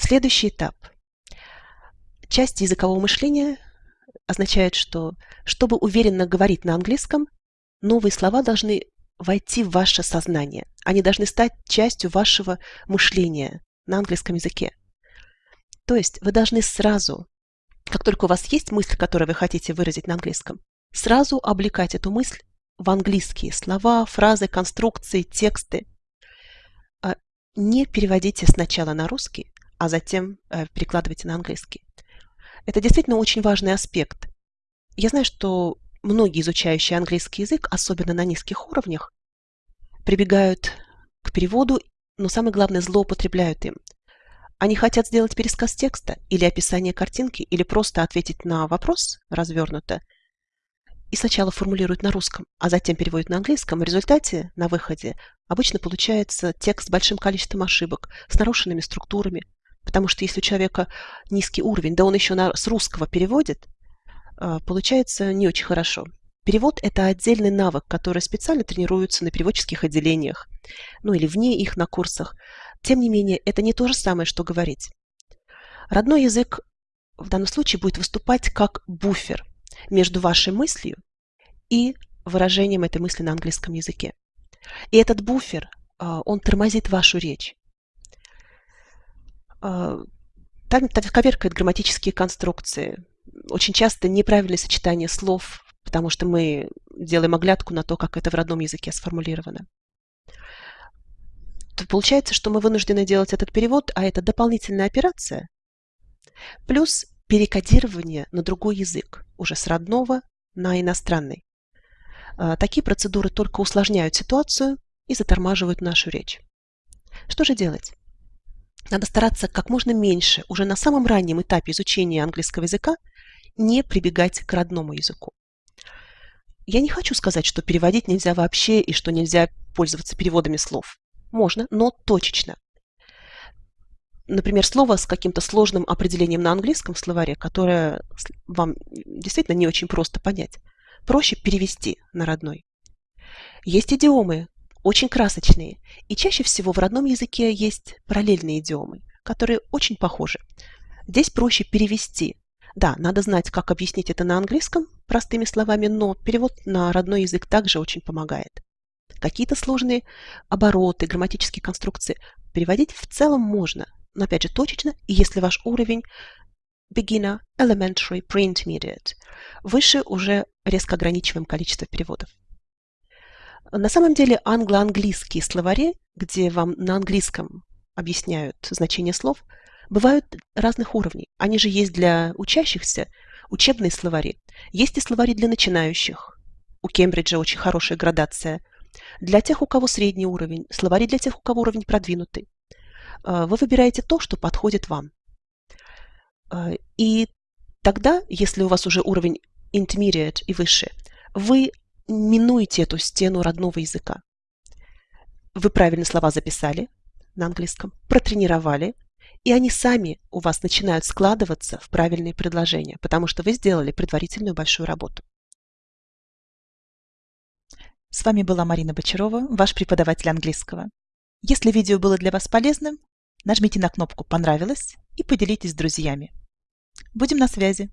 Следующий этап. Часть языкового мышления означает, что чтобы уверенно говорить на английском, новые слова должны войти в ваше сознание. Они должны стать частью вашего мышления на английском языке. То есть вы должны сразу, как только у вас есть мысль, которую вы хотите выразить на английском, сразу облекать эту мысль в английские слова, фразы, конструкции, тексты. А не переводите сначала на русский, а затем э, перекладывайте на английский. Это действительно очень важный аспект. Я знаю, что многие изучающие английский язык, особенно на низких уровнях, прибегают к переводу, но самое главное, злоупотребляют им. Они хотят сделать пересказ текста или описание картинки, или просто ответить на вопрос развернуто, и сначала формулируют на русском, а затем переводят на английском. В результате, на выходе, обычно получается текст с большим количеством ошибок, с нарушенными структурами. Потому что если у человека низкий уровень, да он еще на, с русского переводит, а, получается не очень хорошо. Перевод – это отдельный навык, который специально тренируется на переводческих отделениях, ну или вне их на курсах. Тем не менее, это не то же самое, что говорить. Родной язык в данном случае будет выступать как буфер между вашей мыслью и выражением этой мысли на английском языке. И этот буфер, а, он тормозит вашу речь. А, там коверкает грамматические конструкции, очень часто неправильное сочетание слов, потому что мы делаем оглядку на то, как это в родном языке сформулировано. То получается, что мы вынуждены делать этот перевод, а это дополнительная операция, плюс перекодирование на другой язык, уже с родного на иностранный. А, такие процедуры только усложняют ситуацию и затормаживают нашу речь. Что же делать? Надо стараться как можно меньше, уже на самом раннем этапе изучения английского языка, не прибегать к родному языку. Я не хочу сказать, что переводить нельзя вообще и что нельзя пользоваться переводами слов. Можно, но точечно. Например, слово с каким-то сложным определением на английском словаре, которое вам действительно не очень просто понять, проще перевести на родной. Есть идиомы, очень красочные, и чаще всего в родном языке есть параллельные идиомы, которые очень похожи. Здесь проще перевести да, надо знать, как объяснить это на английском простыми словами, но перевод на родной язык также очень помогает. Какие-то сложные обороты, грамматические конструкции переводить в целом можно, но опять же точечно, и если ваш уровень beginner, elementary, pre-intermediate, выше уже резко ограничиваем количество переводов. На самом деле англо-английские словари, где вам на английском объясняют значение слов – бывают разных уровней. Они же есть для учащихся, учебные словари. Есть и словари для начинающих. У Кембриджа очень хорошая градация. Для тех, у кого средний уровень, словари для тех, у кого уровень продвинутый. А, вы выбираете то, что подходит вам. А, и тогда, если у вас уже уровень intermediate и выше, вы минуете эту стену родного языка. Вы правильно слова записали на английском, протренировали, и они сами у вас начинают складываться в правильные предложения, потому что вы сделали предварительную большую работу. С вами была Марина Бочарова, ваш преподаватель английского. Если видео было для вас полезным, нажмите на кнопку «Понравилось» и поделитесь с друзьями. Будем на связи!